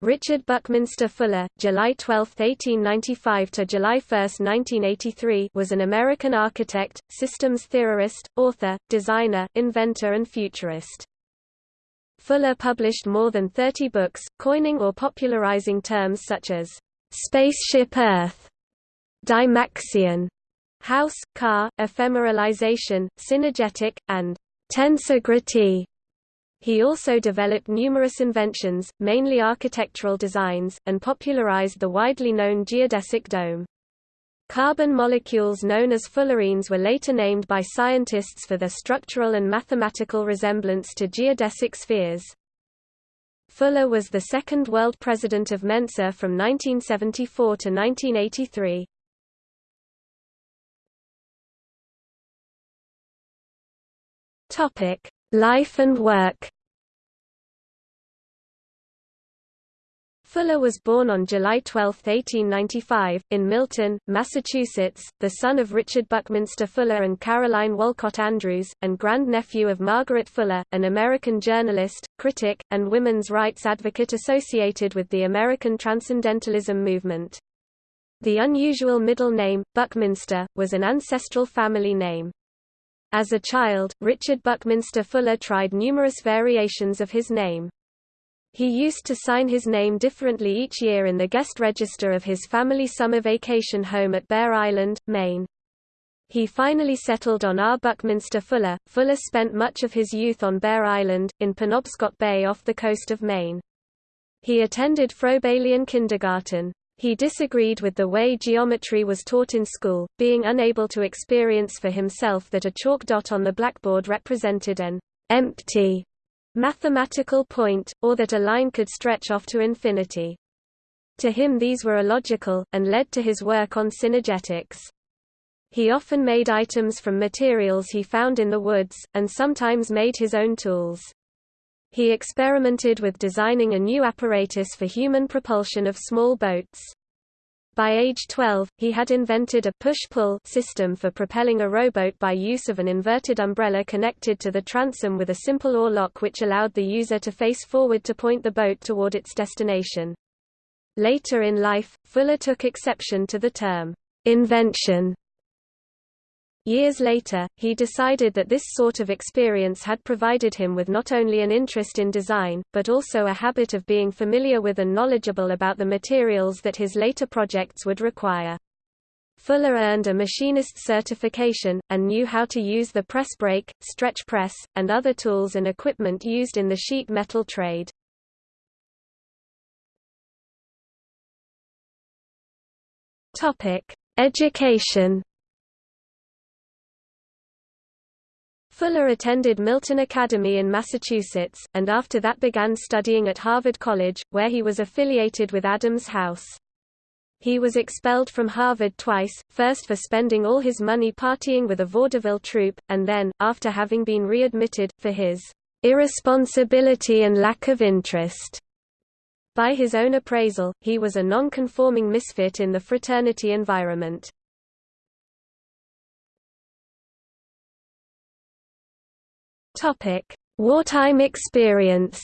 Richard Buckminster Fuller, July 12, 1895 to July 1, 1983, was an American architect, systems theorist, author, designer, inventor and futurist. Fuller published more than 30 books, coining or popularizing terms such as spaceship Earth, Dymaxion, house, car, ephemeralization, synergetic, and tensegrity. He also developed numerous inventions, mainly architectural designs, and popularized the widely known geodesic dome. Carbon molecules known as fullerenes were later named by scientists for their structural and mathematical resemblance to geodesic spheres. Fuller was the second world president of Mensa from 1974 to 1983. Topic: Life and work Fuller was born on July 12, 1895, in Milton, Massachusetts, the son of Richard Buckminster Fuller and Caroline Wolcott Andrews, and grandnephew of Margaret Fuller, an American journalist, critic, and women's rights advocate associated with the American Transcendentalism movement. The unusual middle name, Buckminster, was an ancestral family name. As a child, Richard Buckminster Fuller tried numerous variations of his name. He used to sign his name differently each year in the guest register of his family summer vacation home at Bear Island, Maine. He finally settled on R. Buckminster Fuller. Fuller spent much of his youth on Bear Island, in Penobscot Bay off the coast of Maine. He attended Froebelian kindergarten. He disagreed with the way geometry was taught in school, being unable to experience for himself that a chalk dot on the blackboard represented an empty mathematical point, or that a line could stretch off to infinity. To him these were illogical, and led to his work on synergetics. He often made items from materials he found in the woods, and sometimes made his own tools. He experimented with designing a new apparatus for human propulsion of small boats. By age 12, he had invented a push-pull system for propelling a rowboat by use of an inverted umbrella connected to the transom with a simple oar lock which allowed the user to face forward to point the boat toward its destination. Later in life, Fuller took exception to the term, invention, Years later, he decided that this sort of experience had provided him with not only an interest in design, but also a habit of being familiar with and knowledgeable about the materials that his later projects would require. Fuller earned a machinist certification, and knew how to use the press brake, stretch press, and other tools and equipment used in the sheet metal trade. Education Fuller attended Milton Academy in Massachusetts, and after that began studying at Harvard College, where he was affiliated with Adams House. He was expelled from Harvard twice, first for spending all his money partying with a vaudeville troupe, and then, after having been readmitted, for his irresponsibility and lack of interest. By his own appraisal, he was a non-conforming misfit in the fraternity environment. Topic: Wartime experience.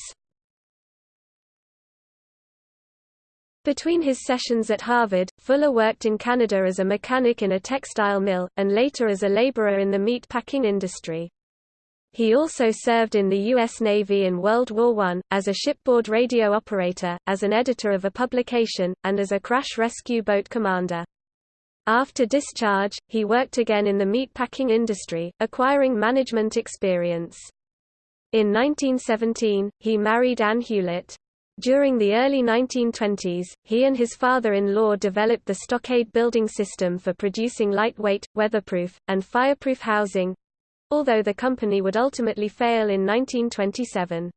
Between his sessions at Harvard, Fuller worked in Canada as a mechanic in a textile mill, and later as a laborer in the meat packing industry. He also served in the U.S. Navy in World War I, as a shipboard radio operator, as an editor of a publication, and as a crash rescue boat commander. After discharge, he worked again in the meatpacking industry, acquiring management experience. In 1917, he married Anne Hewlett. During the early 1920s, he and his father-in-law developed the stockade building system for producing lightweight, weatherproof, and fireproof housing, although the company would ultimately fail in 1927.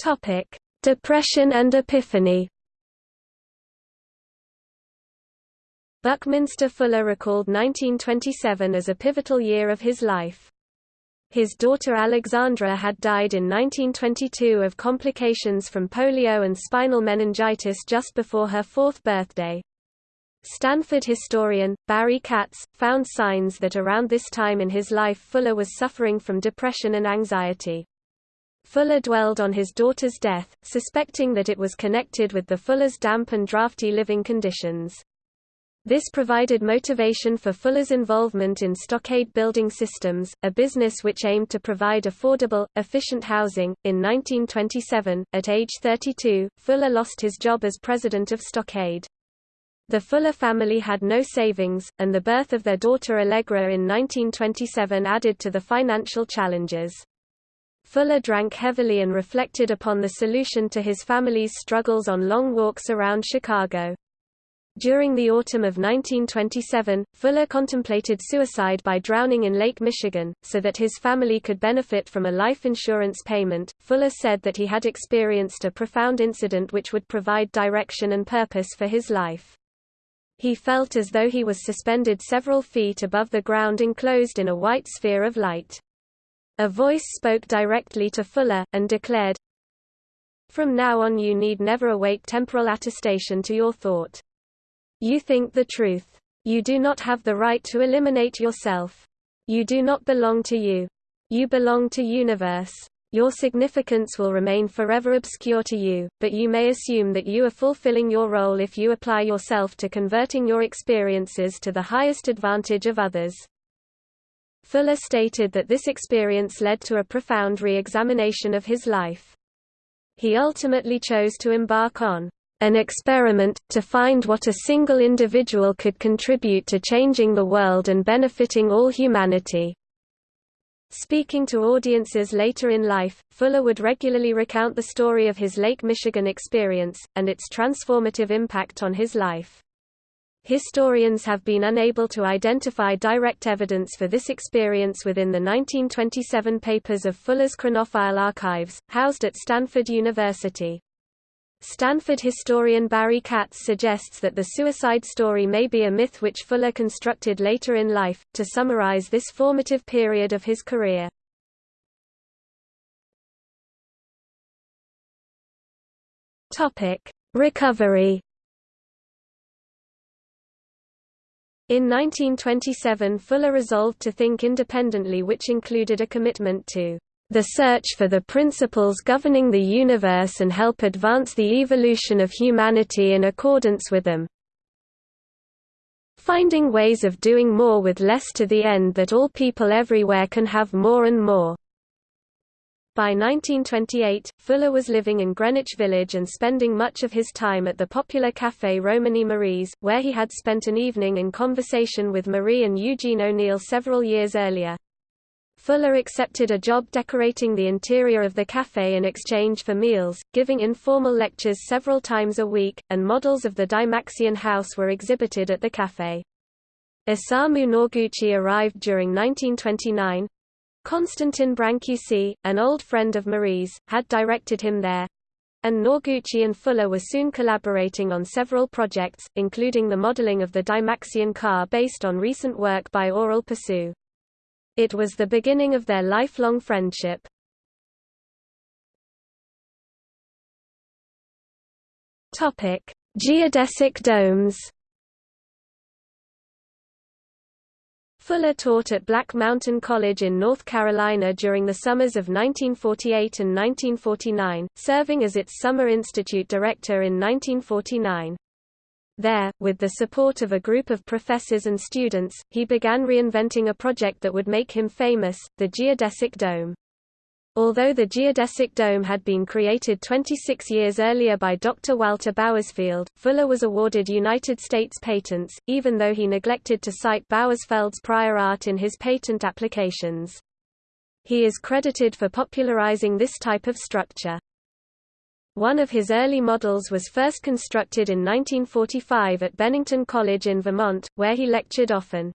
Topic: Depression and Epiphany Buckminster Fuller recalled 1927 as a pivotal year of his life. His daughter Alexandra had died in 1922 of complications from polio and spinal meningitis just before her fourth birthday. Stanford historian, Barry Katz, found signs that around this time in his life Fuller was suffering from depression and anxiety. Fuller dwelled on his daughter's death, suspecting that it was connected with the Fuller's damp and drafty living conditions. This provided motivation for Fuller's involvement in Stockade Building Systems, a business which aimed to provide affordable, efficient housing. In 1927, at age 32, Fuller lost his job as president of Stockade. The Fuller family had no savings, and the birth of their daughter Allegra in 1927 added to the financial challenges. Fuller drank heavily and reflected upon the solution to his family's struggles on long walks around Chicago. During the autumn of 1927, Fuller contemplated suicide by drowning in Lake Michigan, so that his family could benefit from a life insurance payment. Fuller said that he had experienced a profound incident which would provide direction and purpose for his life. He felt as though he was suspended several feet above the ground enclosed in a white sphere of light. A voice spoke directly to Fuller, and declared, From now on you need never await temporal attestation to your thought. You think the truth. You do not have the right to eliminate yourself. You do not belong to you. You belong to universe. Your significance will remain forever obscure to you, but you may assume that you are fulfilling your role if you apply yourself to converting your experiences to the highest advantage of others. Fuller stated that this experience led to a profound re-examination of his life. He ultimately chose to embark on an experiment, to find what a single individual could contribute to changing the world and benefiting all humanity. Speaking to audiences later in life, Fuller would regularly recount the story of his Lake Michigan experience, and its transformative impact on his life. Historians have been unable to identify direct evidence for this experience within the 1927 papers of Fuller's Chronofile archives, housed at Stanford University. Stanford historian Barry Katz suggests that the suicide story may be a myth which Fuller constructed later in life, to summarize this formative period of his career. Recovery In 1927 Fuller resolved to think independently which included a commitment to the search for the principles governing the universe and help advance the evolution of humanity in accordance with them. Finding ways of doing more with less to the end that all people everywhere can have more and more. By 1928, Fuller was living in Greenwich Village and spending much of his time at the popular café Romany Marie's, where he had spent an evening in conversation with Marie and Eugene O'Neill several years earlier. Fuller accepted a job decorating the interior of the café in exchange for meals, giving informal lectures several times a week, and models of the Dymaxion house were exhibited at the café. Isamu Noguchi arrived during 1929. Constantin Brancusi, an old friend of Marie's, had directed him there, and Noguchi and Fuller were soon collaborating on several projects, including the modeling of the Dymaxion car based on recent work by Aurel Persu. It was the beginning of their lifelong friendship. Geodesic domes. Fuller taught at Black Mountain College in North Carolina during the summers of 1948 and 1949, serving as its Summer Institute director in 1949. There, with the support of a group of professors and students, he began reinventing a project that would make him famous, the geodesic dome. Although the geodesic dome had been created 26 years earlier by Dr. Walter Bauersfeld, Fuller was awarded United States patents, even though he neglected to cite Bauersfeld's prior art in his patent applications. He is credited for popularizing this type of structure. One of his early models was first constructed in 1945 at Bennington College in Vermont, where he lectured often.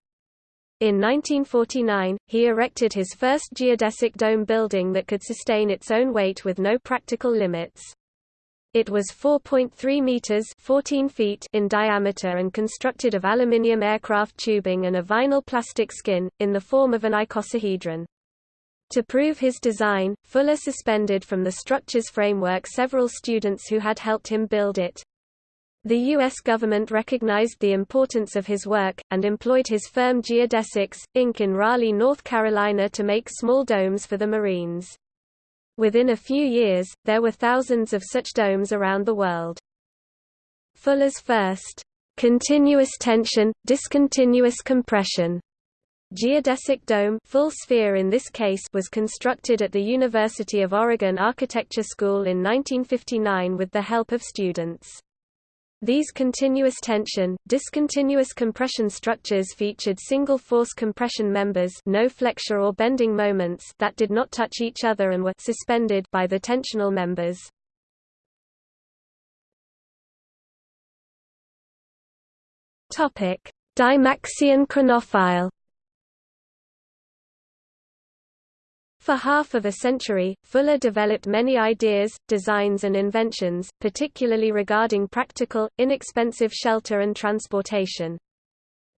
In 1949, he erected his first geodesic dome building that could sustain its own weight with no practical limits. It was 4.3 meters 14 feet in diameter and constructed of aluminium aircraft tubing and a vinyl plastic skin, in the form of an icosahedron. To prove his design, Fuller suspended from the structure's framework several students who had helped him build it. The U.S. government recognized the importance of his work, and employed his firm Geodesics, Inc. in Raleigh, North Carolina to make small domes for the Marines. Within a few years, there were thousands of such domes around the world. Fuller's first continuous tension, discontinuous compression Geodesic dome full sphere in this case was constructed at the University of Oregon Architecture School in 1959 with the help of students. These continuous tension, discontinuous compression structures featured single-force compression members no flexure or bending moments that did not touch each other and were suspended by the tensional members. Dymaxion chronofile For half of a century, Fuller developed many ideas, designs and inventions, particularly regarding practical, inexpensive shelter and transportation.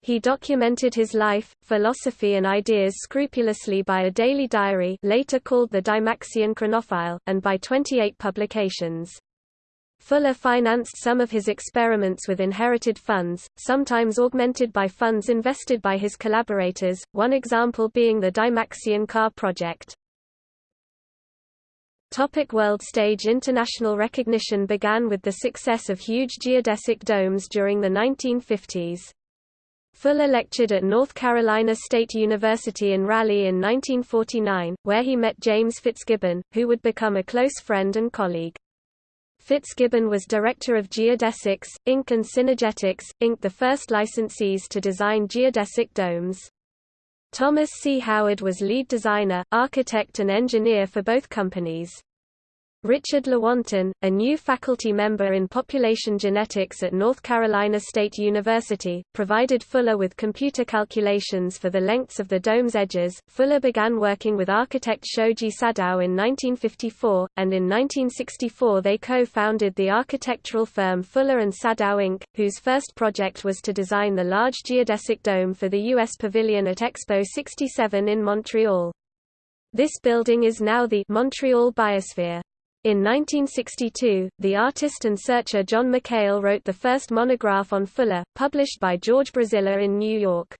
He documented his life, philosophy and ideas scrupulously by a daily diary later called the Dymaxion Chronofile, and by 28 publications. Fuller financed some of his experiments with inherited funds, sometimes augmented by funds invested by his collaborators, one example being the Dymaxion car project. Topic world stage International recognition began with the success of huge geodesic domes during the 1950s. Fuller lectured at North Carolina State University in Raleigh in 1949, where he met James Fitzgibbon, who would become a close friend and colleague. Fitzgibbon was director of Geodesics, Inc. and Synergetics, Inc. the first licensees to design geodesic domes. Thomas C. Howard was lead designer, architect and engineer for both companies. Richard Lewontin, a new faculty member in population genetics at North Carolina State University, provided Fuller with computer calculations for the lengths of the dome's edges. Fuller began working with architect Shoji Sadao in 1954, and in 1964 they co-founded the architectural firm Fuller and Sadao Inc., whose first project was to design the large geodesic dome for the U.S. Pavilion at Expo 67 in Montreal. This building is now the Montreal Biosphere. In 1962, the artist and searcher John McHale wrote the first monograph on Fuller, published by George Braziller in New York.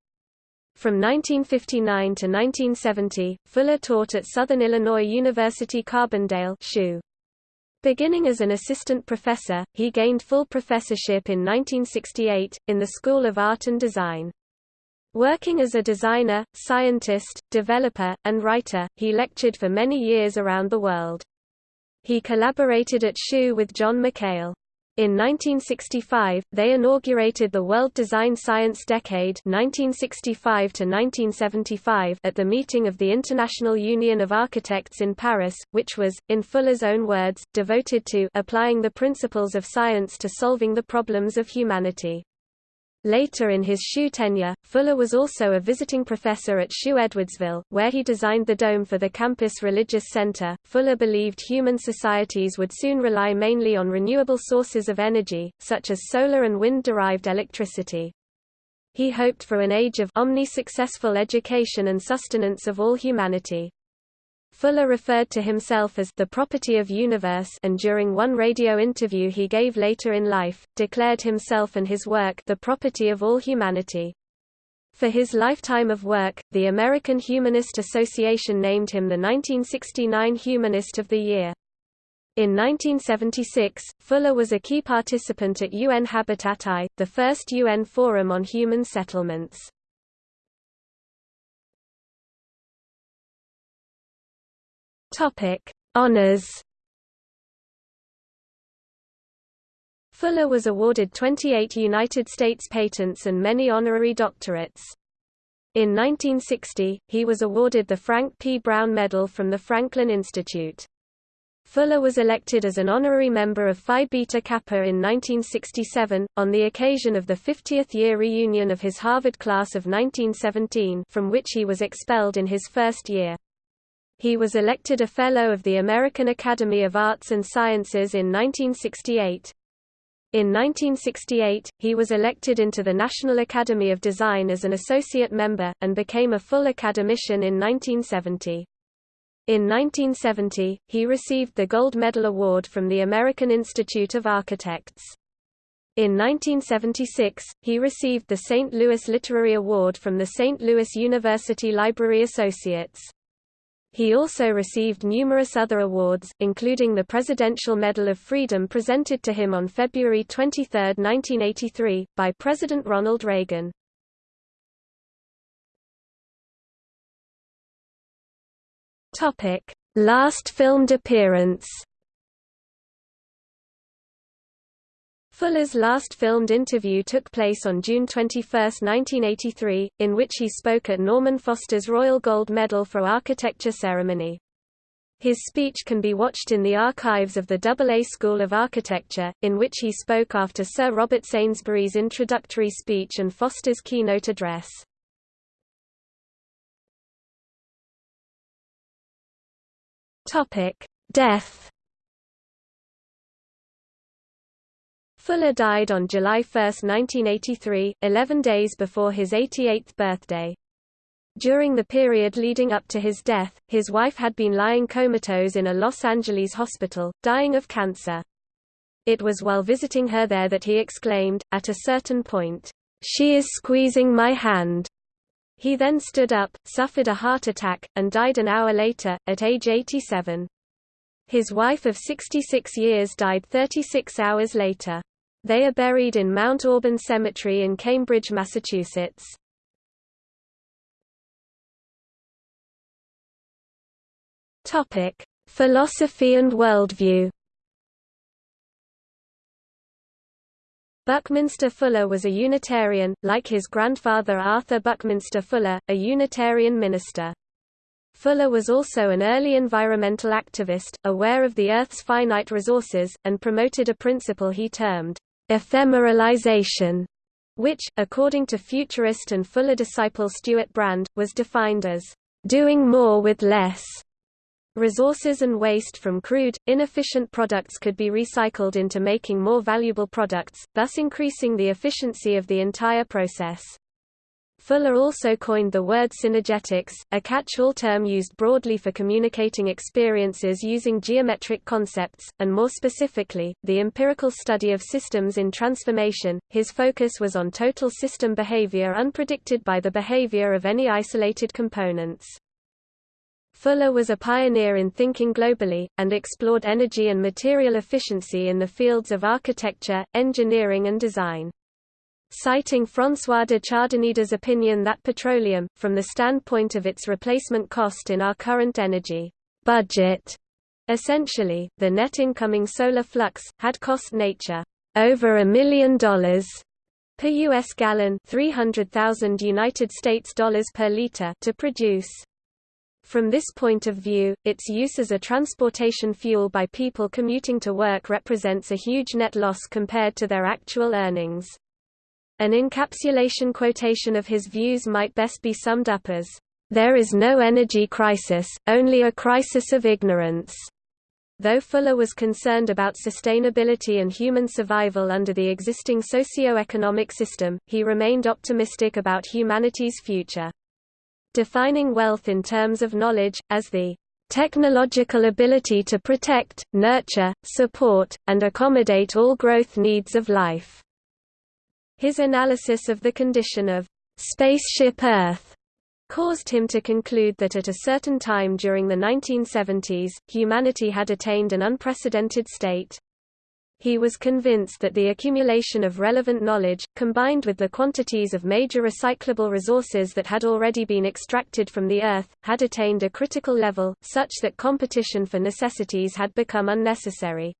From 1959 to 1970, Fuller taught at Southern Illinois University Carbondale SIU. Beginning as an assistant professor, he gained full professorship in 1968, in the School of Art and Design. Working as a designer, scientist, developer, and writer, he lectured for many years around the world. He collaborated at SIU with John McHale. In 1965, they inaugurated the World Design Science Decade 1965 at the meeting of the International Union of Architects in Paris, which was, in Fuller's own words, devoted to applying the principles of science to solving the problems of humanity. Later in his SIU tenure, Fuller was also a visiting professor at SIU Edwardsville, where he designed the dome for the campus religious center. Fuller believed human societies would soon rely mainly on renewable sources of energy, such as solar and wind-derived electricity. He hoped for an age of omni-successful education and sustenance of all humanity. Fuller referred to himself as the property of universe and during one radio interview he gave later in life, declared himself and his work the property of all humanity. For his lifetime of work, the American Humanist Association named him the 1969 Humanist of the Year. In 1976, Fuller was a key participant at UN Habitat I, the first UN Forum on Human Settlements. Topic: Honors. Fuller was awarded 28 United States patents and many honorary doctorates. In 1960, he was awarded the Frank P. Brown Medal from the Franklin Institute. Fuller was elected as an honorary member of Phi Beta Kappa in 1967, on the occasion of the 50th year reunion of his Harvard class of 1917 from which he was expelled in his first year. He was elected a Fellow of the American Academy of Arts and Sciences in 1968. In 1968, he was elected into the National Academy of Design as an associate member, and became a full academician in 1970. In 1970, he received the Gold Medal Award from the American Institute of Architects. In 1976, he received the St. Louis Literary Award from the St. Louis University Library Associates. He also received numerous other awards, including the Presidential Medal of Freedom presented to him on February 23, 1983, by President Ronald Reagan. Last filmed appearance Fuller's last filmed interview took place on June 21, 1983, in which he spoke at Norman Foster's Royal Gold Medal for Architecture ceremony. His speech can be watched in the archives of the AA School of Architecture, in which he spoke after Sir Robert Sainsbury's introductory speech and Foster's keynote address. Death Fuller died on July 1, 1983, 11 days before his 88th birthday. During the period leading up to his death, his wife had been lying comatose in a Los Angeles hospital, dying of cancer. It was while visiting her there that he exclaimed, at a certain point, "'She is squeezing my hand!' He then stood up, suffered a heart attack, and died an hour later, at age 87. His wife of 66 years died 36 hours later. They are buried in Mount Auburn Cemetery in Cambridge, Massachusetts. Topic: Philosophy and worldview. Buckminster Fuller was a Unitarian, like his grandfather Arthur Buckminster Fuller, a Unitarian minister. Fuller was also an early environmental activist, aware of the Earth's finite resources, and promoted a principle he termed ephemeralization, which, according to futurist and Fuller disciple Stewart Brand, was defined as doing more with less. Resources and waste from crude, inefficient products could be recycled into making more valuable products, thus increasing the efficiency of the entire process. Fuller also coined the word synergetics, a catch-all term used broadly for communicating experiences using geometric concepts, and more specifically, the empirical study of systems in transformation. His focus was on total system behavior unpredicted by the behavior of any isolated components. Fuller was a pioneer in thinking globally, and explored energy and material efficiency in the fields of architecture, engineering and design citing François de Chadenèdes's opinion that petroleum, from the standpoint of its replacement cost in our current energy budget, essentially, the net incoming solar flux, had cost nature over a million dollars per US gallon 300,000 United States dollars per liter to produce. From this point of view, its use as a transportation fuel by people commuting to work represents a huge net loss compared to their actual earnings. An encapsulation quotation of his views might best be summed up as, "...there is no energy crisis, only a crisis of ignorance." Though Fuller was concerned about sustainability and human survival under the existing socio-economic system, he remained optimistic about humanity's future. Defining wealth in terms of knowledge, as the technological ability to protect, nurture, support, and accommodate all growth needs of life. His analysis of the condition of spaceship Earth caused him to conclude that at a certain time during the 1970s, humanity had attained an unprecedented state. He was convinced that the accumulation of relevant knowledge, combined with the quantities of major recyclable resources that had already been extracted from the Earth, had attained a critical level, such that competition for necessities had become unnecessary.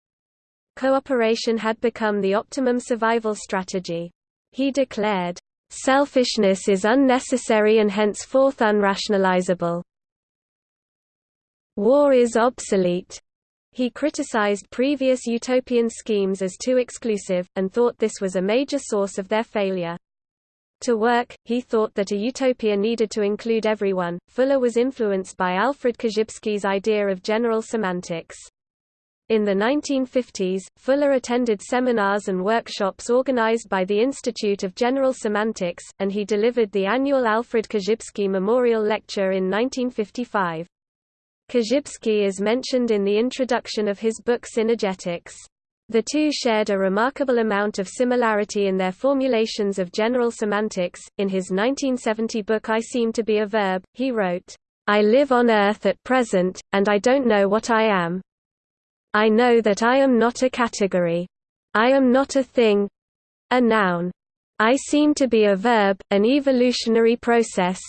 Cooperation had become the optimum survival strategy. He declared, "...selfishness is unnecessary and henceforth unrationalizable. War is obsolete." He criticized previous utopian schemes as too exclusive, and thought this was a major source of their failure. To work, he thought that a utopia needed to include everyone. Fuller was influenced by Alfred Korzybski's idea of general semantics. In the 1950s, Fuller attended seminars and workshops organized by the Institute of General Semantics, and he delivered the annual Alfred Korzybski Memorial Lecture in 1955. Korzybski is mentioned in the introduction of his book Synergetics. The two shared a remarkable amount of similarity in their formulations of general semantics. In his 1970 book I Seem to Be a Verb, he wrote, I live on Earth at present, and I don't know what I am. I know that I am not a category. I am not a thing a noun. I seem to be a verb, an evolutionary process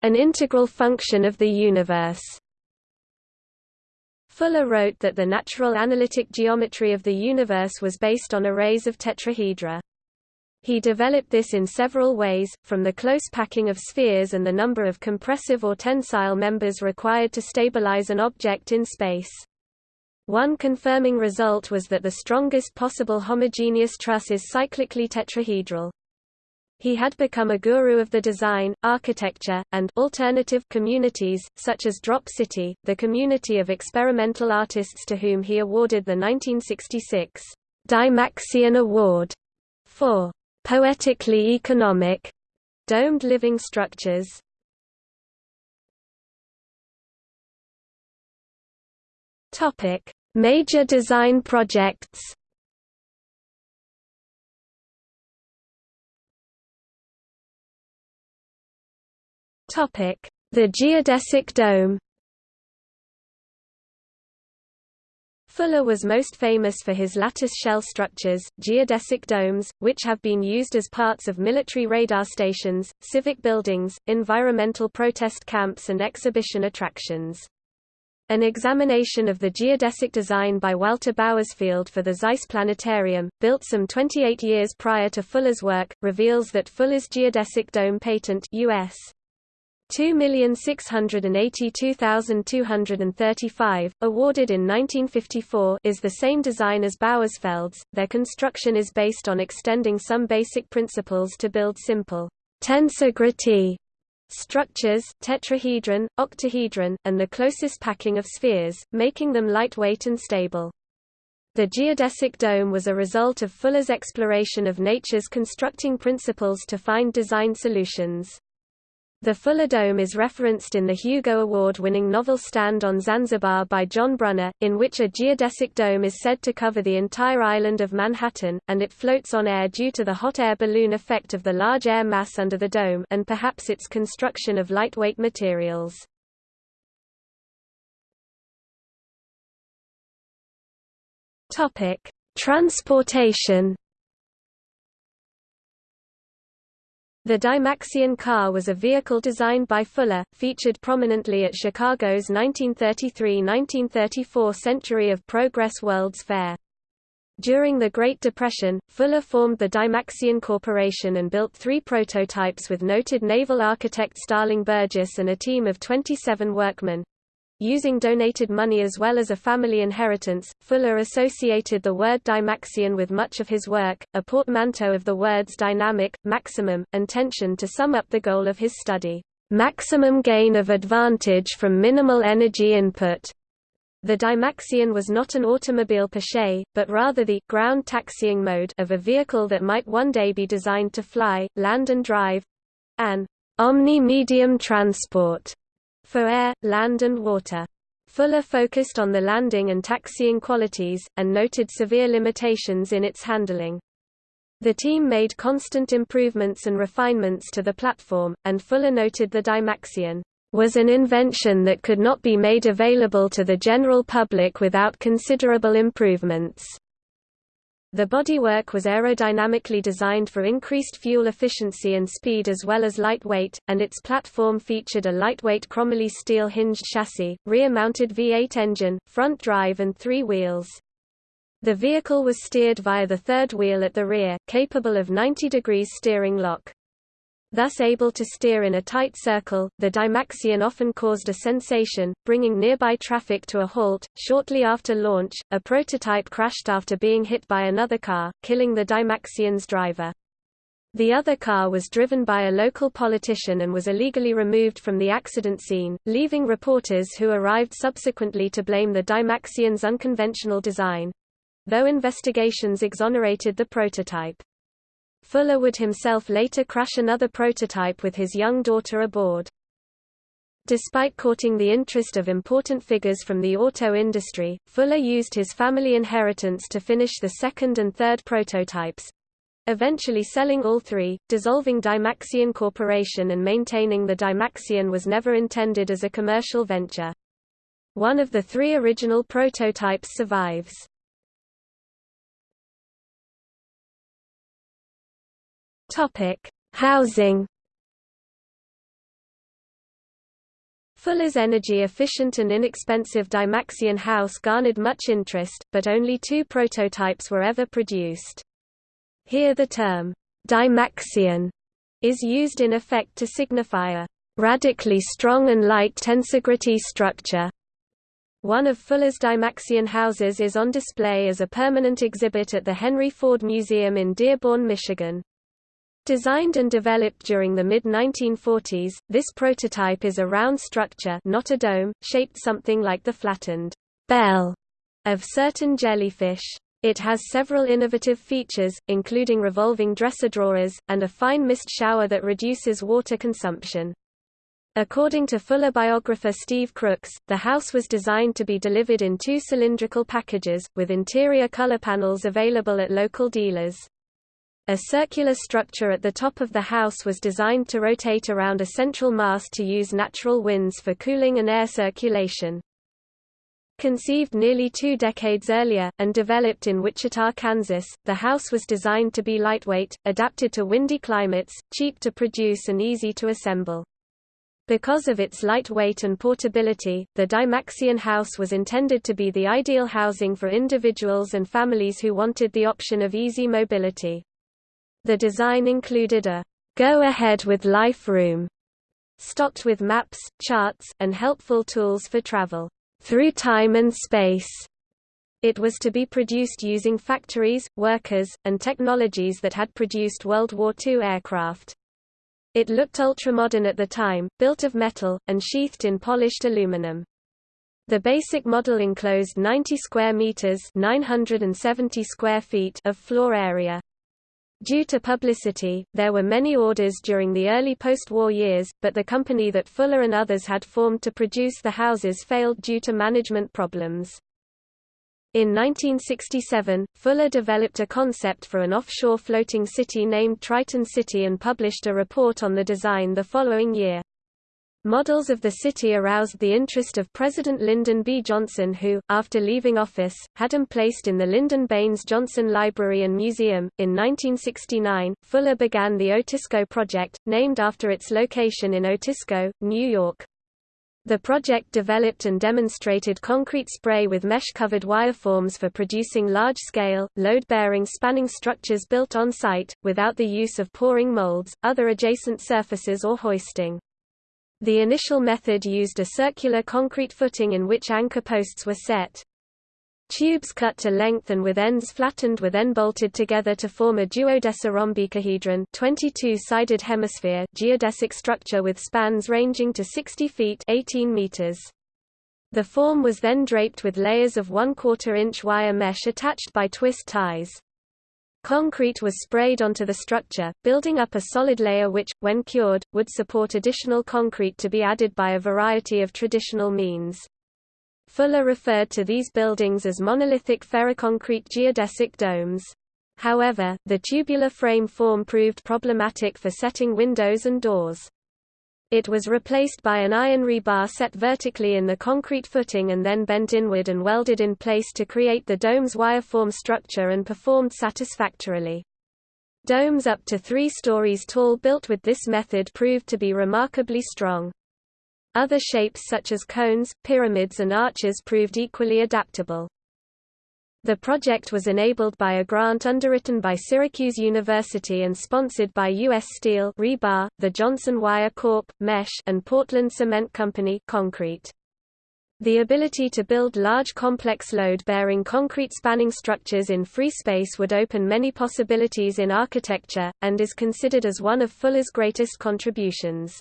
an integral function of the universe. Fuller wrote that the natural analytic geometry of the universe was based on arrays of tetrahedra. He developed this in several ways, from the close packing of spheres and the number of compressive or tensile members required to stabilize an object in space. One confirming result was that the strongest possible homogeneous truss is cyclically tetrahedral. He had become a guru of the design, architecture, and alternative communities, such as Drop City, the community of experimental artists to whom he awarded the 1966 Dymaxion Award for poetically economic domed living structures. Topic: Major design projects. Topic: The geodesic dome. Fuller was most famous for his lattice shell structures, geodesic domes, which have been used as parts of military radar stations, civic buildings, environmental protest camps and exhibition attractions. An examination of the geodesic design by Walter Bauersfeld for the Zeiss Planetarium, built some 28 years prior to Fuller's work, reveals that Fuller's geodesic dome patent US 2,682,235, awarded in 1954 is the same design as Bauersfeld's. Their construction is based on extending some basic principles to build simple tensor structures, tetrahedron, octahedron, and the closest packing of spheres, making them lightweight and stable. The geodesic dome was a result of Fuller's exploration of nature's constructing principles to find design solutions. The Fuller Dome is referenced in the Hugo Award-winning novel Stand on Zanzibar by John Brunner, in which a geodesic dome is said to cover the entire island of Manhattan, and it floats on air due to the hot air balloon effect of the large air mass under the dome and perhaps its construction of lightweight materials. Transportation The Dymaxion car was a vehicle designed by Fuller, featured prominently at Chicago's 1933–1934 Century of Progress World's Fair. During the Great Depression, Fuller formed the Dymaxion Corporation and built three prototypes with noted naval architect Starling Burgess and a team of 27 workmen. Using donated money as well as a family inheritance, Fuller associated the word Dymaxion with much of his work, a portmanteau of the words dynamic, maximum, and tension to sum up the goal of his study, maximum gain of advantage from minimal energy input. The Dymaxion was not an automobile per se, but rather the ground taxiing mode of a vehicle that might one day be designed to fly, land and drive—an omni-medium transport for air, land and water. Fuller focused on the landing and taxiing qualities, and noted severe limitations in its handling. The team made constant improvements and refinements to the platform, and Fuller noted the Dymaxion was an invention that could not be made available to the general public without considerable improvements. The bodywork was aerodynamically designed for increased fuel efficiency and speed as well as lightweight, and its platform featured a lightweight chromoly steel hinged chassis, rear-mounted V8 engine, front drive and three wheels. The vehicle was steered via the third wheel at the rear, capable of 90 degrees steering lock. Thus able to steer in a tight circle, the Dymaxion often caused a sensation, bringing nearby traffic to a halt. Shortly after launch, a prototype crashed after being hit by another car, killing the Dymaxion's driver. The other car was driven by a local politician and was illegally removed from the accident scene, leaving reporters who arrived subsequently to blame the Dymaxion's unconventional design. Though investigations exonerated the prototype. Fuller would himself later crash another prototype with his young daughter aboard. Despite courting the interest of important figures from the auto industry, Fuller used his family inheritance to finish the second and third prototypes, eventually selling all three, dissolving Dymaxion Corporation and maintaining the Dymaxion was never intended as a commercial venture. One of the three original prototypes survives. Housing Fuller's energy-efficient and inexpensive Dymaxion house garnered much interest, but only two prototypes were ever produced. Here the term, Dymaxion, is used in effect to signify a radically strong and light tensegrity structure. One of Fuller's Dymaxion houses is on display as a permanent exhibit at the Henry Ford Museum in Dearborn, Michigan. Designed and developed during the mid-1940s, this prototype is a round structure not a dome, shaped something like the flattened bell of certain jellyfish. It has several innovative features, including revolving dresser drawers, and a fine mist shower that reduces water consumption. According to Fuller biographer Steve Crooks, the house was designed to be delivered in two cylindrical packages, with interior color panels available at local dealers. A circular structure at the top of the house was designed to rotate around a central mast to use natural winds for cooling and air circulation. Conceived nearly two decades earlier, and developed in Wichita, Kansas, the house was designed to be lightweight, adapted to windy climates, cheap to produce and easy to assemble. Because of its light weight and portability, the Dymaxion house was intended to be the ideal housing for individuals and families who wanted the option of easy mobility. The design included a go ahead with life room stocked with maps, charts, and helpful tools for travel through time and space. It was to be produced using factories, workers, and technologies that had produced World War II aircraft. It looked ultramodern at the time, built of metal, and sheathed in polished aluminum. The basic model enclosed 90 square meters 970 square feet of floor area. Due to publicity, there were many orders during the early post-war years, but the company that Fuller and others had formed to produce the houses failed due to management problems. In 1967, Fuller developed a concept for an offshore floating city named Triton City and published a report on the design the following year. Models of the city aroused the interest of President Lyndon B. Johnson who, after leaving office, had him placed in the Lyndon Baines Johnson Library and Museum. In 1969, Fuller began the Otisco Project, named after its location in Otisco, New York. The project developed and demonstrated concrete spray with mesh-covered wire forms for producing large-scale, load-bearing spanning structures built on-site, without the use of pouring molds, other adjacent surfaces or hoisting. The initial method used a circular concrete footing in which anchor posts were set. Tubes cut to length and with ends flattened were then bolted together to form a duodecarrhombicohedron 22-sided hemisphere geodesic structure with spans ranging to 60 feet 18 meters. The form was then draped with layers of 1 quarter inch wire mesh attached by twist ties. Concrete was sprayed onto the structure, building up a solid layer which, when cured, would support additional concrete to be added by a variety of traditional means. Fuller referred to these buildings as monolithic ferroconcrete geodesic domes. However, the tubular frame form proved problematic for setting windows and doors. It was replaced by an iron rebar set vertically in the concrete footing and then bent inward and welded in place to create the dome's wire-form structure and performed satisfactorily. Domes up to three stories tall built with this method proved to be remarkably strong. Other shapes such as cones, pyramids and arches proved equally adaptable. The project was enabled by a grant underwritten by Syracuse University and sponsored by U.S. Steel rebar, the Johnson Wire Corp. Mesh and Portland Cement Company concrete. The ability to build large complex load-bearing concrete spanning structures in free space would open many possibilities in architecture, and is considered as one of Fuller's greatest contributions.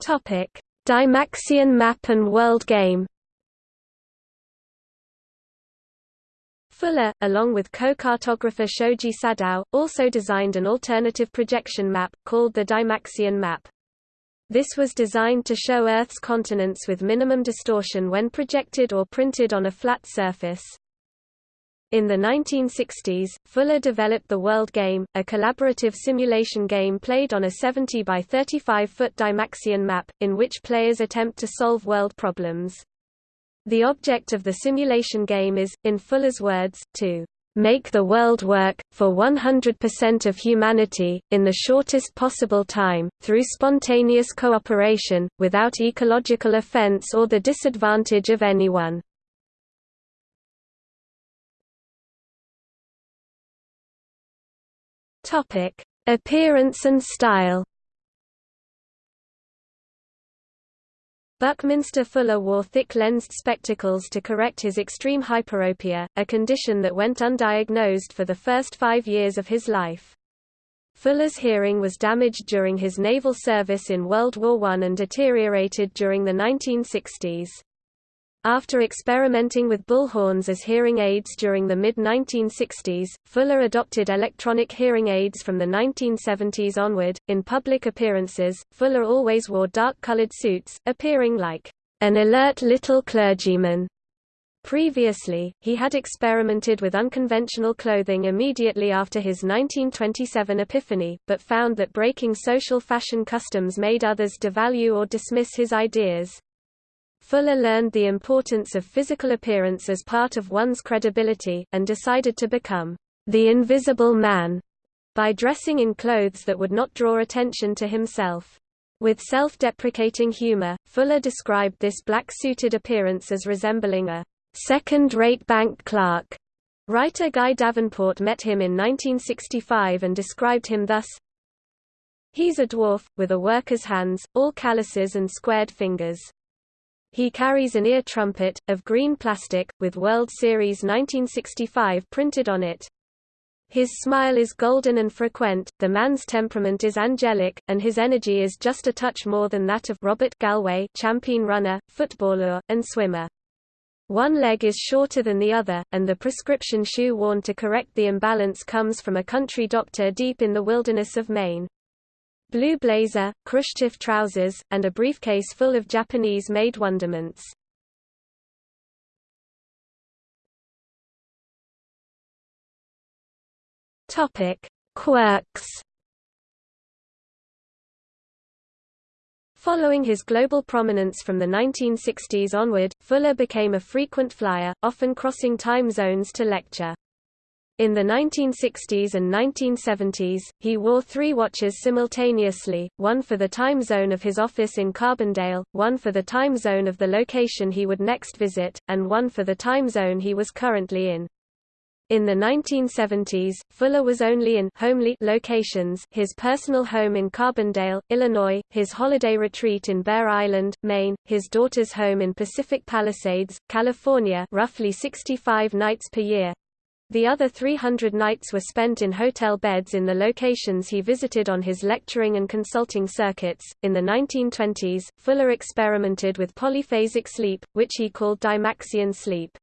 Topic: Dymaxion map and world game Fuller, along with co-cartographer Shoji Sadao, also designed an alternative projection map, called the Dymaxion map. This was designed to show Earth's continents with minimum distortion when projected or printed on a flat surface. In the 1960s, Fuller developed the World Game, a collaborative simulation game played on a 70 by 35-foot Dymaxion map, in which players attempt to solve world problems. The object of the simulation game is, in Fuller's words, to make the world work, for 100% of humanity, in the shortest possible time, through spontaneous cooperation, without ecological offense or the disadvantage of anyone. Appearance and style Buckminster Fuller wore thick-lensed spectacles to correct his extreme hyperopia, a condition that went undiagnosed for the first five years of his life. Fuller's hearing was damaged during his naval service in World War I and deteriorated during the 1960s. After experimenting with bullhorns as hearing aids during the mid-1960s, Fuller adopted electronic hearing aids from the 1970s onward. In public appearances, Fuller always wore dark-colored suits, appearing like an alert little clergyman. Previously, he had experimented with unconventional clothing immediately after his 1927 epiphany, but found that breaking social fashion customs made others devalue or dismiss his ideas. Fuller learned the importance of physical appearance as part of one's credibility, and decided to become the invisible man by dressing in clothes that would not draw attention to himself. With self-deprecating humor, Fuller described this black-suited appearance as resembling a second-rate bank clerk. Writer Guy Davenport met him in 1965 and described him thus, He's a dwarf, with a worker's hands, all calluses and squared fingers. He carries an ear trumpet, of green plastic, with World Series 1965 printed on it. His smile is golden and frequent, the man's temperament is angelic, and his energy is just a touch more than that of Robert Galway champion runner, footballer, and swimmer. One leg is shorter than the other, and the prescription shoe worn to correct the imbalance comes from a country doctor deep in the wilderness of Maine blue blazer, Khrushchev trousers, and a briefcase full of Japanese-made wonderments. Topic: Quirks. Following his global prominence from the 1960s onward, Fuller became a frequent flyer, often crossing time zones to lecture. In the 1960s and 1970s, he wore three watches simultaneously, one for the time zone of his office in Carbondale, one for the time zone of the location he would next visit, and one for the time zone he was currently in. In the 1970s, Fuller was only in homely locations his personal home in Carbondale, Illinois, his holiday retreat in Bear Island, Maine, his daughter's home in Pacific Palisades, California roughly 65 nights per year, the other 300 nights were spent in hotel beds in the locations he visited on his lecturing and consulting circuits. In the 1920s, Fuller experimented with polyphasic sleep, which he called Dymaxion sleep.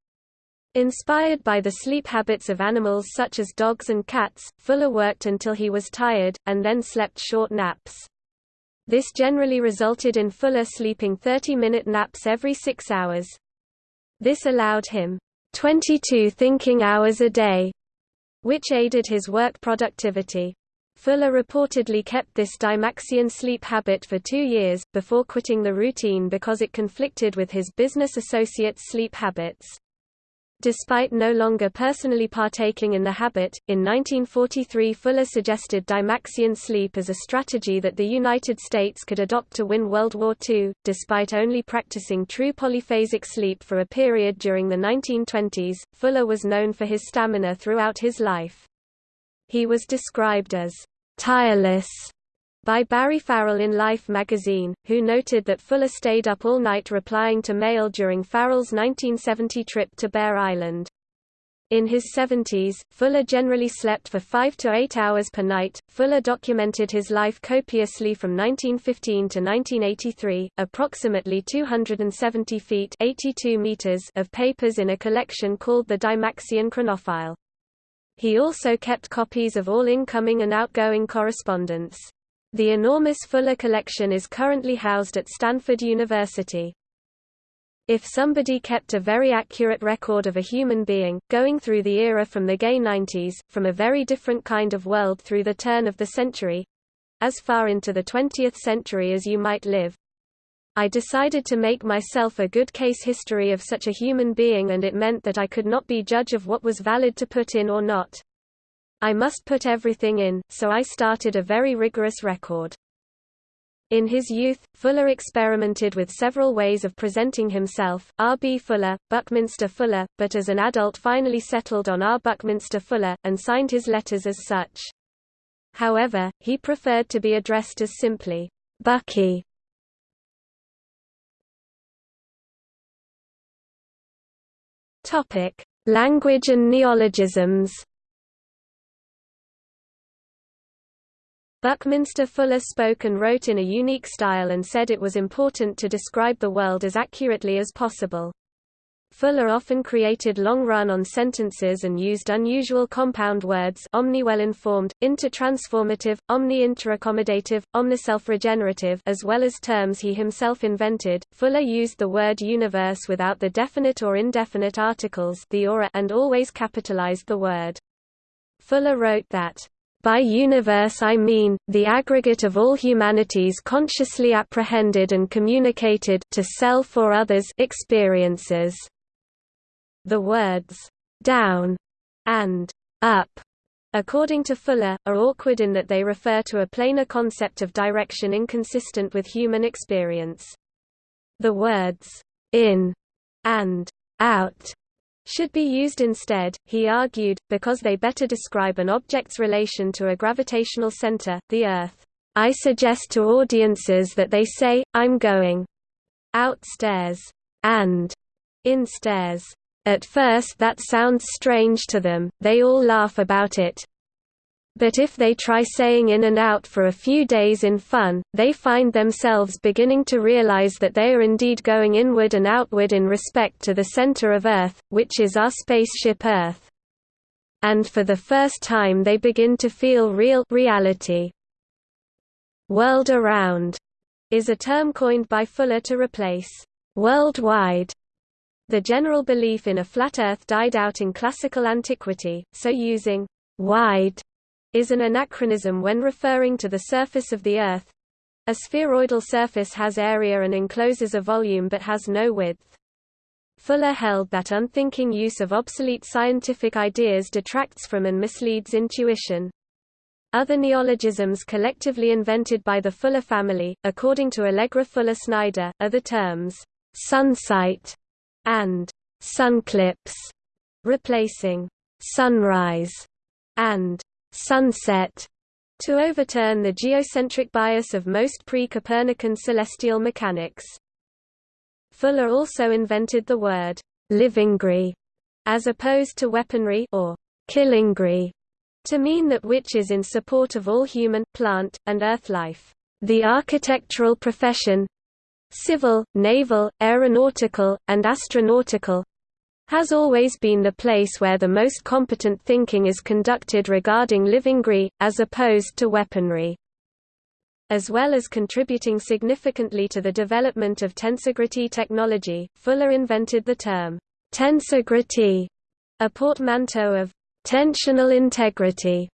Inspired by the sleep habits of animals such as dogs and cats, Fuller worked until he was tired, and then slept short naps. This generally resulted in Fuller sleeping 30-minute naps every six hours. This allowed him 22 thinking hours a day, which aided his work productivity. Fuller reportedly kept this Dymaxion sleep habit for two years, before quitting the routine because it conflicted with his business associates' sleep habits. Despite no longer personally partaking in the habit, in 1943 Fuller suggested Dymaxion sleep as a strategy that the United States could adopt to win World War II. Despite only practicing true polyphasic sleep for a period during the 1920s, Fuller was known for his stamina throughout his life. He was described as tireless by Barry Farrell in Life magazine, who noted that Fuller stayed up all night replying to mail during Farrell's 1970 trip to Bear Island. In his 70s, Fuller generally slept for 5 to 8 hours per night. Fuller documented his life copiously from 1915 to 1983, approximately 270 feet 82 meters of papers in a collection called the Dymaxion Chronofile. He also kept copies of all incoming and outgoing correspondence. The enormous Fuller collection is currently housed at Stanford University. If somebody kept a very accurate record of a human being, going through the era from the gay 90s, from a very different kind of world through the turn of the century—as far into the 20th century as you might live, I decided to make myself a good case history of such a human being and it meant that I could not be judge of what was valid to put in or not. I must put everything in, so I started a very rigorous record. In his youth, Fuller experimented with several ways of presenting himself, R. B. Fuller, Buckminster Fuller, but as an adult finally settled on R. Buckminster Fuller, and signed his letters as such. However, he preferred to be addressed as simply, Bucky. Language and neologisms Buckminster Fuller spoke and wrote in a unique style and said it was important to describe the world as accurately as possible. Fuller often created long run-on sentences and used unusual compound words omni-well-informed, inter-transformative, omni-interaccommodative, omni-self-regenerative as well as terms he himself invented. Fuller used the word universe without the definite or indefinite articles the or and always capitalized the word. Fuller wrote that by universe I mean, the aggregate of all humanity's consciously apprehended and communicated to self or others experiences. The words, down and up according to Fuller, are awkward in that they refer to a planar concept of direction inconsistent with human experience. The words, in and out should be used instead, he argued, because they better describe an object's relation to a gravitational center, the Earth. I suggest to audiences that they say, I'm going outstairs and instairs. At first that sounds strange to them, they all laugh about it, but if they try saying in and out for a few days in fun, they find themselves beginning to realize that they are indeed going inward and outward in respect to the center of Earth, which is our spaceship Earth. And for the first time they begin to feel real reality. World around is a term coined by Fuller to replace worldwide. The general belief in a flat Earth died out in classical antiquity, so using wide is an anachronism when referring to the surface of the Earth. A spheroidal surface has area and encloses a volume but has no width. Fuller held that unthinking use of obsolete scientific ideas detracts from and misleads intuition. Other neologisms collectively invented by the Fuller family, according to Allegra Fuller Snyder, are the terms sunsight and sunclipse, replacing sunrise and sunset to overturn the geocentric bias of most pre-Copernican celestial mechanics. Fuller also invented the word livingry as opposed to weaponry or killingry to mean that which is in support of all human, plant, and earth life. The architectural profession civil, naval, aeronautical, and astronautical has always been the place where the most competent thinking is conducted regarding livingry, as opposed to weaponry. As well as contributing significantly to the development of tensegrity technology, Fuller invented the term, tensegrity, a portmanteau of tensional integrity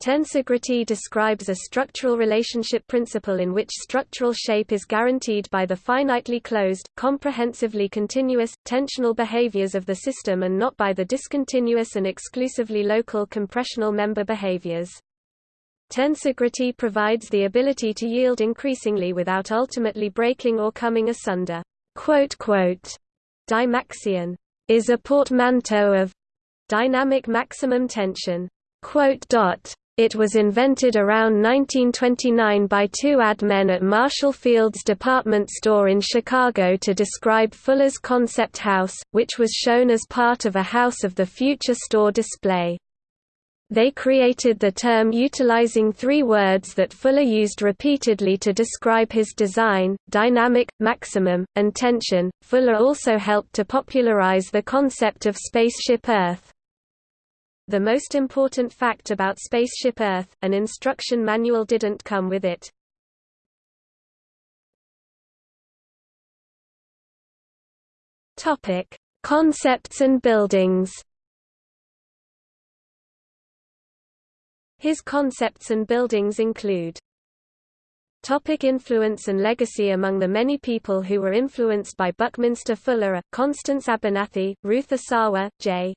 Tensegrity describes a structural relationship principle in which structural shape is guaranteed by the finitely closed, comprehensively continuous, tensional behaviors of the system and not by the discontinuous and exclusively local compressional member behaviors. Tensegrity provides the ability to yield increasingly without ultimately breaking or coming asunder. Dymaxion is a portmanteau of dynamic maximum tension. It was invented around 1929 by two ad men at Marshall Field's department store in Chicago to describe Fuller's concept house, which was shown as part of a House of the Future store display. They created the term utilizing three words that Fuller used repeatedly to describe his design, dynamic, maximum, and tension. Fuller also helped to popularize the concept of Spaceship Earth. The most important fact about Spaceship Earth, an instruction manual didn't come with it. Topic: Concepts and buildings. His concepts and buildings include Topic influence and legacy Among the many people who were influenced by Buckminster Fuller are, Constance Abernathy, Ruth Asawa, J.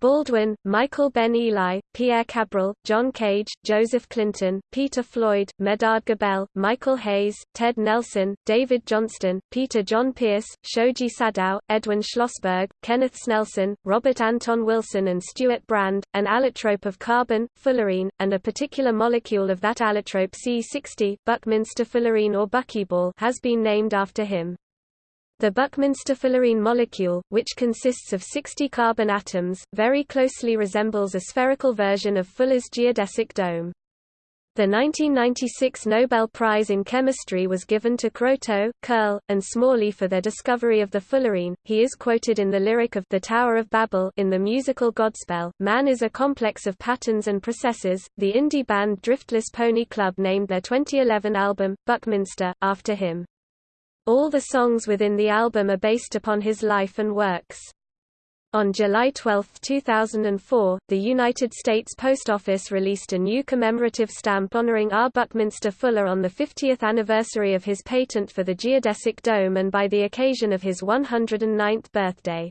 Baldwin, Michael Ben Eli, Pierre Cabral, John Cage, Joseph Clinton, Peter Floyd, Medard Gabel, Michael Hays, Ted Nelson, David Johnston, Peter Jon Pearce, Shoji Sadao, Edwin Schlossberg, Kenneth Snelson, Robert Anton Wilson and Stewart Brand, an allotrope of carbon, fullerene, and a particular molecule of that allotrope C60 Buckminster fullerene or buckyball has been named after him. The Buckminster fullerene molecule, which consists of 60 carbon atoms, very closely resembles a spherical version of Fuller's geodesic dome. The 1996 Nobel Prize in Chemistry was given to Kroto, Curl, and Smalley for their discovery of the fullerene. He is quoted in the lyric of The Tower of Babel in the musical Godspell. Man is a complex of patterns and processes. The indie band Driftless Pony Club named their 2011 album, Buckminster, after him. All the songs within the album are based upon his life and works. On July 12, 2004, the United States Post Office released a new commemorative stamp honoring R. Buckminster Fuller on the 50th anniversary of his patent for the geodesic dome and by the occasion of his 109th birthday.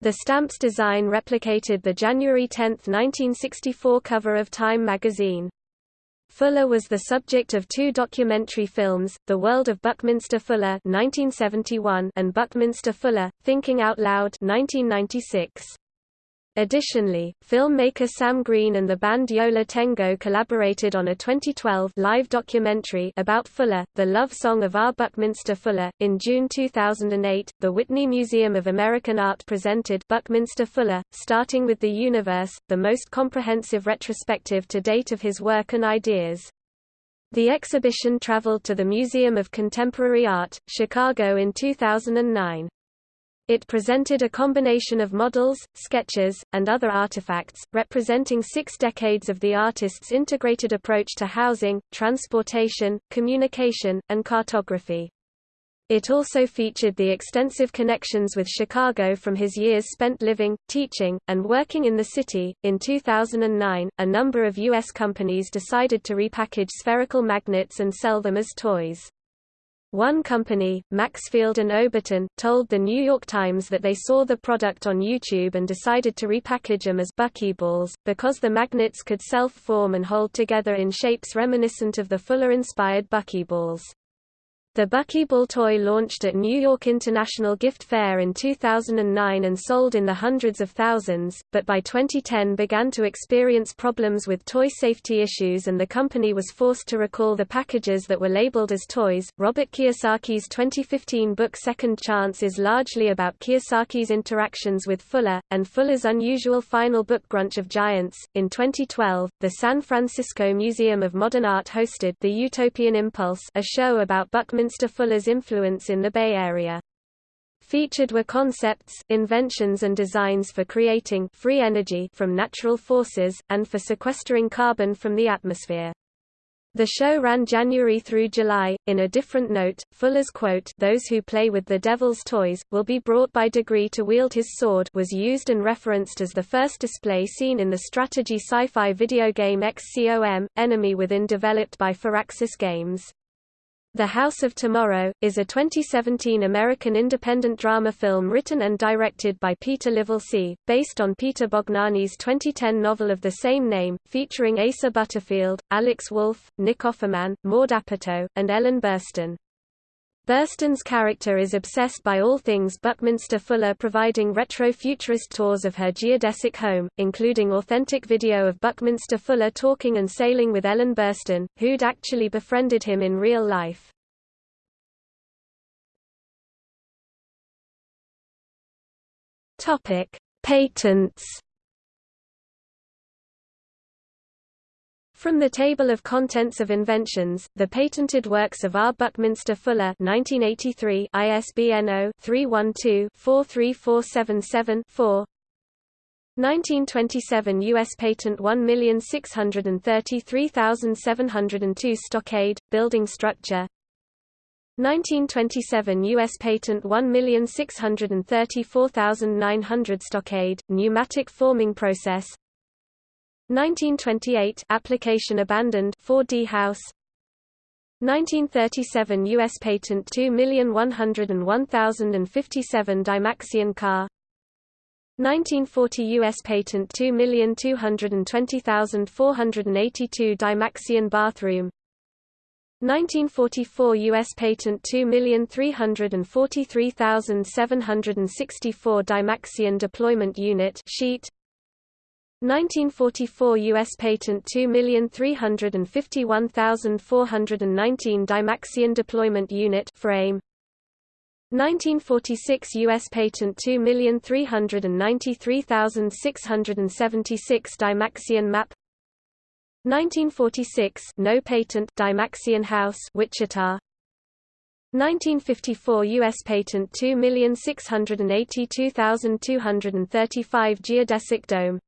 The stamp's design replicated the January 10, 1964 cover of Time magazine. Fuller was the subject of two documentary films, The World of Buckminster Fuller 1971 and Buckminster Fuller, Thinking Out Loud 1996. Additionally, filmmaker Sam Green and the band Yo La Tengo collaborated on a 2012 live documentary about Fuller, The Love Song of R. Buckminster Fuller. In June 2008, the Whitney Museum of American Art presented Buckminster Fuller, starting with the universe, the most comprehensive retrospective to date of his work and ideas. The exhibition traveled to the Museum of Contemporary Art, Chicago in 2009. It presented a combination of models, sketches, and other artifacts, representing six decades of the artist's integrated approach to housing, transportation, communication, and cartography. It also featured the extensive connections with Chicago from his years spent living, teaching, and working in the city. In 2009, a number of U.S. companies decided to repackage spherical magnets and sell them as toys. One company, Maxfield and Overton, told The New York Times that they saw the product on YouTube and decided to repackage them as buckyballs, because the magnets could self-form and hold together in shapes reminiscent of the Fuller-inspired buckyballs. The Buckyball toy launched at New York International Gift Fair in 2009 and sold in the hundreds of thousands, but by 2010 began to experience problems with toy safety issues and the company was forced to recall the packages that were labeled as toys. Robert Kiyosaki's 2015 book Second Chance is largely about Kiyosaki's interactions with Fuller, and Fuller's unusual final book Grunch of Giants. In 2012, the San Francisco Museum of Modern Art hosted The Utopian Impulse, a show about Buckminster Buckminster Fuller's influence in the Bay Area. Featured were concepts, inventions and designs for creating free energy from natural forces, and for sequestering carbon from the atmosphere. The show ran January through July. In a different note, Fuller's quote, "Those who play with the devil's toys will be brought by degree to wield his sword" was used and referenced as the first display seen in the strategy sci-fi video game XCOM: Enemy Within developed by Firaxis Games. The House of Tomorrow, is a 2017 American independent drama film written and directed by Peter Livolsi, based on Peter Bognanni's 2010 novel of the same name, featuring Asa Butterfield, Alex Wolff, Nick Offerman, Maud Apatow, and Ellen Burstyn. Burstyn's character is obsessed by all things Buckminster Fuller providing retro-futurist tours of her geodesic home, including authentic video of Buckminster Fuller talking and sailing with Ellen Burstyn, who'd actually befriended him in real life. Patents. From the Table of Contents of Inventions, the patented works of R. Buckminster Fuller 1983 ISBN 0-312-43477-4 1927 U.S. Patent 1633702 Stockade, building structure 1927 U.S. Patent 1634900 Stockade, pneumatic forming process 1928 application abandoned 4D house. 1937 US patent 2,101,057 Dymaxion car. 1940 US patent 2,220,482 Dymaxion bathroom. 1944 US patent 2,343,764 Dymaxion deployment unit sheet 1944 U.S. Patent 2351419 Dymaxion Deployment Unit frame 1946 U.S. Patent 2393676 Dymaxion Map 1946 No Patent Dymaxion House Wichita 1954 U.S. Patent 2682235 Geodesic Dome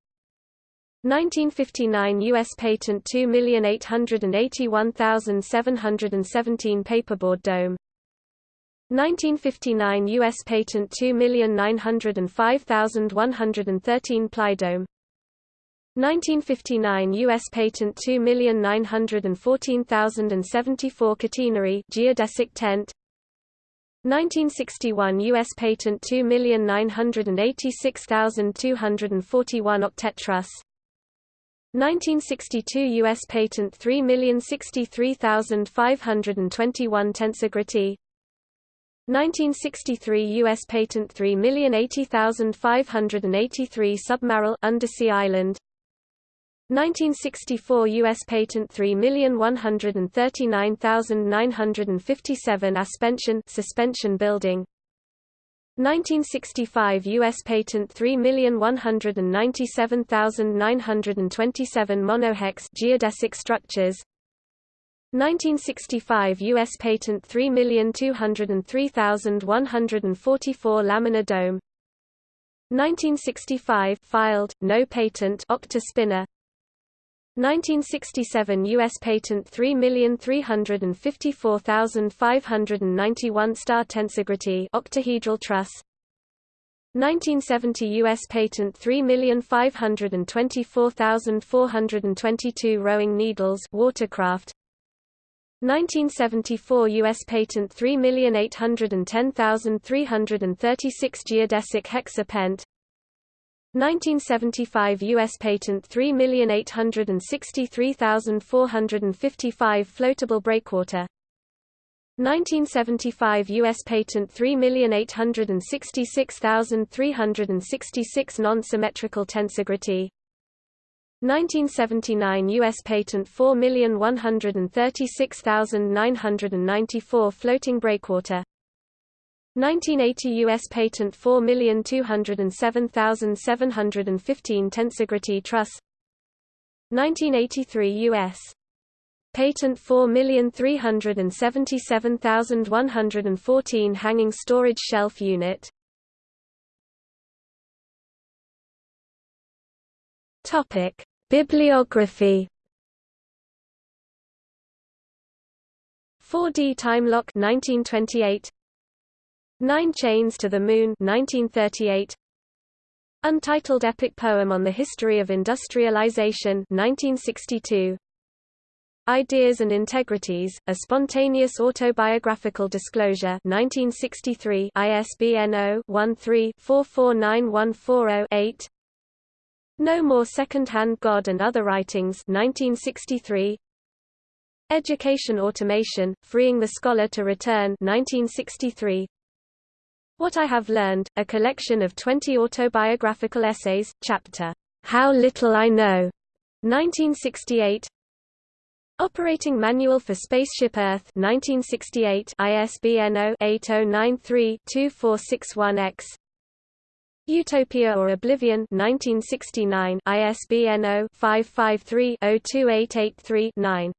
1959 U.S. Patent 2881717 Paperboard Dome 1959 U.S. Patent 2905113 Ply Dome 1959 U.S. Patent 2914074 Catenary geodesic tent 1961 U.S. Patent 2986241 Octet Truss 1962 U.S. Patent 3063521 Tensegrity 1963 U.S. Patent 3080583 Submarisle undersea island 1964 U.S. Patent 3139957 Aspension suspension building 1965 U.S. Patent 3197927 Monohex geodesic structures 1965 U.S. Patent 3203144 Laminar dome 1965 filed, no patent octa spinner 1967 U.S. Patent 3354591 star tensegrity octahedral truss 1970 U.S. Patent 3524422 rowing needles watercraft 1974 U.S. Patent 3810336 geodesic hexapent 1975 U.S. Patent 3863455 floatable breakwater 1975 U.S. Patent 3866366 non-symmetrical tensegrity 1979 U.S. Patent 4136994 floating breakwater 1980 U.S. Patent 4207715 Tensegrity Truss 1983 U.S. Patent 4377114 Hanging Storage Shelf Unit Topic: Bibliography 4D Time Lock 1928 Nine Chains to the Moon 1938 Untitled epic poem on the history of industrialization 1962 Ideas and Integrities, a spontaneous autobiographical disclosure 1963 ISBN 0-13-449140-8 No More Second-Hand God and Other Writings 1963 Education Automation, Freeing the Scholar to Return 1963. What I Have Learned, a collection of 20 autobiographical essays, chapter, How Little I Know, 1968. Operating Manual for Spaceship Earth 1968 ISBN 0-8093-2461-X Utopia or Oblivion 1969 ISBN 0-553-02883-9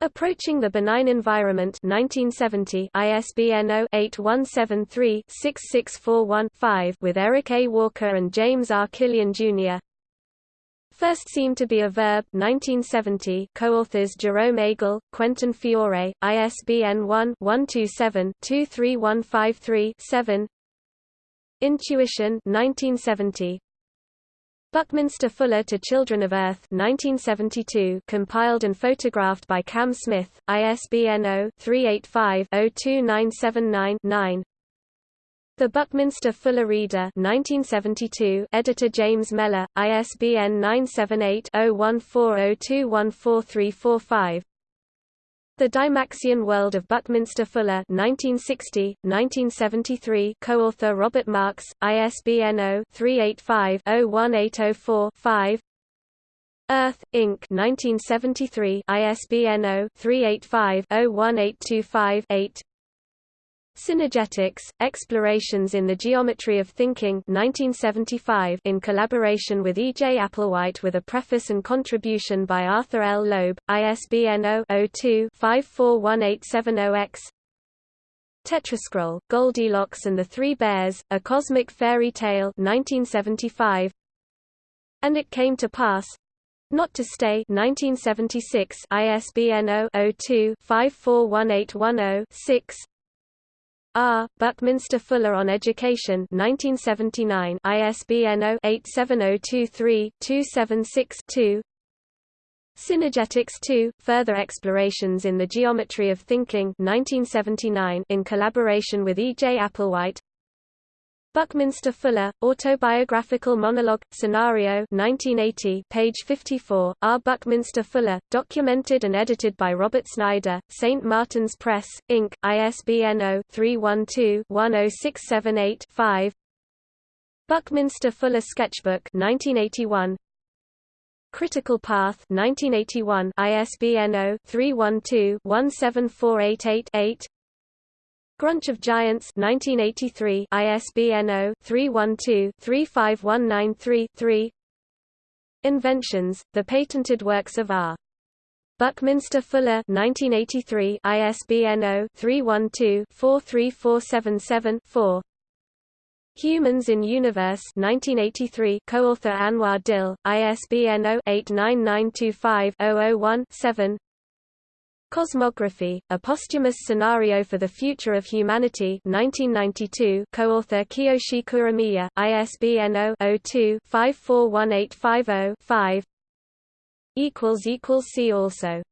Approaching the Benign Environment 1970 ISBN 0-8173-6641-5 with Eric A. Walker and James R. Killian, Jr. First seemed to be a verb 1970 co-authors Jerome Agel, Quentin Fiore, ISBN 1-127-23153-7 Intuition 1970 Buckminster Fuller to Children of Earth 1972 compiled and photographed by Cam Smith, ISBN 0-385-02979-9 the Buckminster Fuller Reader 1972 editor James Mellor, ISBN 978-0140214345 The Dymaxion World of Buckminster Fuller 1960, 1973 co-author Robert Marks, ISBN 0-385-01804-5 Earth, Inc. 1973 ISBN 0-385-01825-8 Synergetics, Explorations in the Geometry of Thinking 1975 in collaboration with E. J. Applewhite with a preface and contribution by Arthur L. Loeb, ISBN 0-02-541870-X Tetrascroll, Goldilocks and the Three Bears, A Cosmic Fairy Tale 1975 And It Came to Pass not to Stay 1976 ISBN 0-02-541810-6 R. Buckminster Fuller on Education 1979 ISBN 0-87023-276-2 Synergetics 2, Further Explorations in the Geometry of Thinking 1979 in collaboration with E. J. Applewhite Buckminster Fuller, Autobiographical Monologue, Scenario 1980, page 54, R. Buckminster Fuller, documented and edited by Robert Snyder, St. Martin's Press, Inc., ISBN 0-312-10678-5 Buckminster Fuller Sketchbook 1981 Critical Path 1981 ISBN 0-312-17488-8 Grunch of Giants 1983 ISBN 0-312-35193-3 Inventions, The Patented Works of R. Buckminster Fuller 1983 ISBN 0-312-43477-4 Humans in Universe 1983 co-author Anwar Dil, ISBN 0-89925-001-7 Cosmography, A Posthumous Scenario for the Future of Humanity 1992 co-author Kiyoshi Kuromiya, ISBN 0-02-541850-5 See also